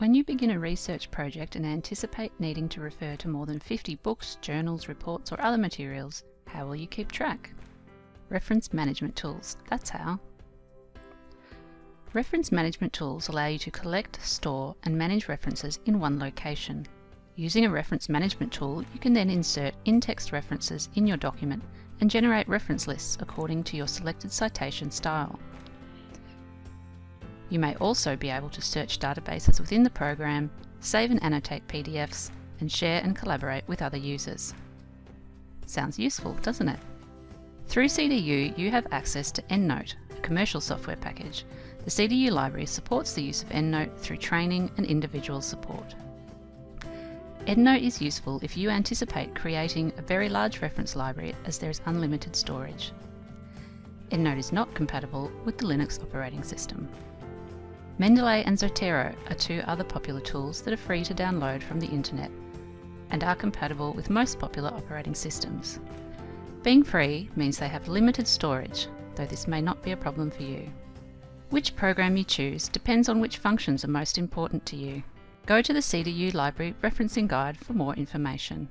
When you begin a research project and anticipate needing to refer to more than 50 books, journals, reports or other materials, how will you keep track? Reference management tools, that's how. Reference management tools allow you to collect, store and manage references in one location. Using a reference management tool, you can then insert in-text references in your document and generate reference lists according to your selected citation style. You may also be able to search databases within the program, save and annotate PDFs, and share and collaborate with other users. Sounds useful, doesn't it? Through CDU, you have access to EndNote, a commercial software package. The CDU library supports the use of EndNote through training and individual support. EndNote is useful if you anticipate creating a very large reference library as there is unlimited storage. EndNote is not compatible with the Linux operating system. Mendeley and Zotero are two other popular tools that are free to download from the internet and are compatible with most popular operating systems. Being free means they have limited storage, though this may not be a problem for you. Which program you choose depends on which functions are most important to you. Go to the CDU Library Referencing Guide for more information.